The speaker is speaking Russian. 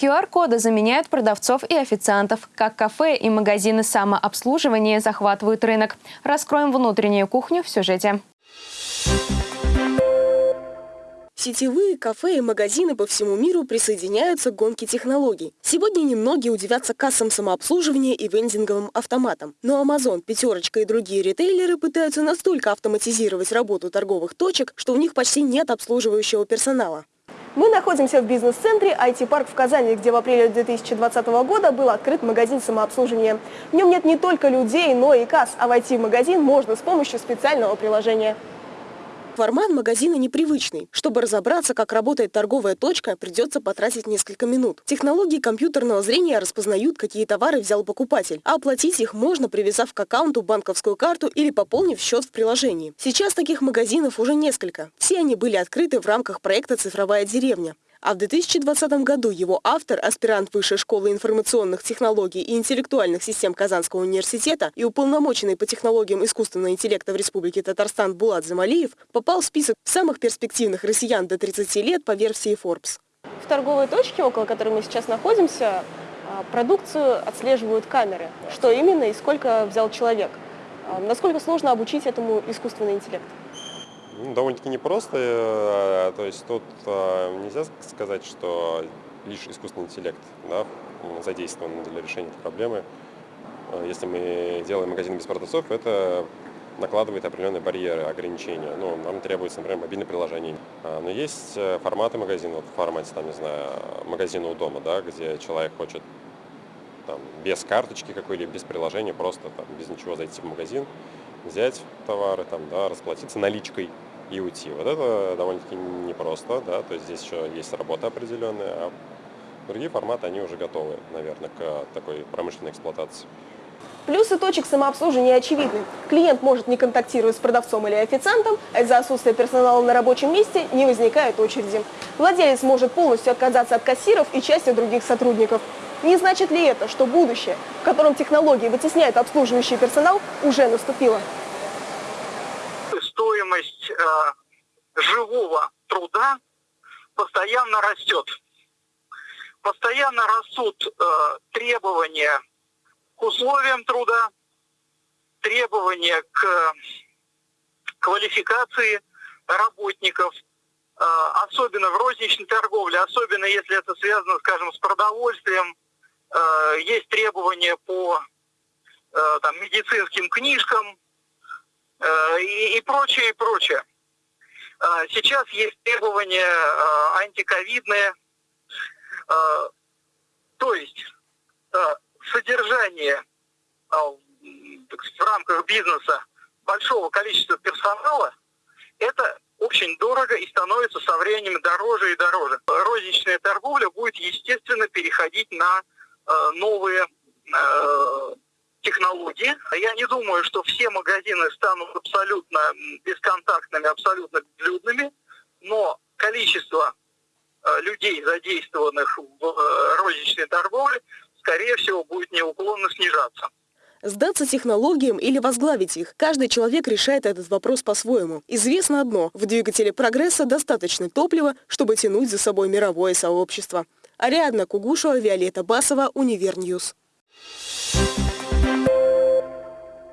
QR-коды заменяют продавцов и официантов. Как кафе и магазины самообслуживания захватывают рынок. Раскроем внутреннюю кухню в сюжете. Сетевые кафе и магазины по всему миру присоединяются к гонке технологий. Сегодня немногие удивятся кассам самообслуживания и вендинговым автоматам. Но Amazon, Пятерочка и другие ритейлеры пытаются настолько автоматизировать работу торговых точек, что у них почти нет обслуживающего персонала. Мы находимся в бизнес-центре IT-парк в Казани, где в апреле 2020 года был открыт магазин самообслуживания. В нем нет не только людей, но и касс, а войти в магазин можно с помощью специального приложения. Формат магазина непривычный. Чтобы разобраться, как работает торговая точка, придется потратить несколько минут. Технологии компьютерного зрения распознают, какие товары взял покупатель, а оплатить их можно, привязав к аккаунту банковскую карту или пополнив счет в приложении. Сейчас таких магазинов уже несколько. Все они были открыты в рамках проекта «Цифровая деревня». А в 2020 году его автор, аспирант Высшей школы информационных технологий и интеллектуальных систем Казанского университета и уполномоченный по технологиям искусственного интеллекта в Республике Татарстан Булат Замалиев, попал в список самых перспективных россиян до 30 лет по версии Forbes. В торговой точке, около которой мы сейчас находимся, а, продукцию отслеживают камеры. Что именно и сколько взял человек. А, насколько сложно обучить этому искусственный интеллект? Ну, довольно-таки непросто. Э, то есть тут э, нельзя сказать, что лишь искусственный интеллект да, задействован для решения этой проблемы. Э, если мы делаем магазин без продавцов, это накладывает определенные барьеры, ограничения. Ну, нам требуется, например, мобильное приложение. Но есть форматы магазина, вот в формате, там, не знаю, магазина у дома, да, где человек хочет там, без карточки какой-либо, без приложения, просто там, без ничего зайти в магазин, взять товары, там, да, расплатиться наличкой и уйти. Вот это довольно-таки непросто, да, то есть здесь еще есть работа определенная, а другие форматы, они уже готовы, наверное, к такой промышленной эксплуатации. Плюсы точек самообслуживания очевидны. Клиент может не контактировать с продавцом или официантом, а из-за отсутствия персонала на рабочем месте не возникает очереди. Владелец может полностью отказаться от кассиров и части других сотрудников. Не значит ли это, что будущее, в котором технологии вытесняют обслуживающий персонал, уже наступило? Э, живого труда постоянно растет. Постоянно растут э, требования к условиям труда, требования к квалификации работников, э, особенно в розничной торговле, особенно если это связано, скажем, с продовольствием, э, есть требования по э, там, медицинским книжкам, Э, и, и прочее, и прочее. Э, сейчас есть требования э, антиковидные, то есть содержание в рамках бизнеса большого количества персонала, это очень дорого и становится со временем дороже и дороже. Розничная торговля будет, естественно, переходить на новые технологии. Я не думаю, что все магазины станут абсолютно бесконтактными, абсолютно безлюдными, но количество э, людей, задействованных в э, розничной торговле, скорее всего, будет неуклонно снижаться. Сдаться технологиям или возглавить их. Каждый человек решает этот вопрос по-своему. Известно одно – в двигателе прогресса достаточно топлива, чтобы тянуть за собой мировое сообщество. Ариадна Кугушева, Виолетта Басова, Универньюз. Thank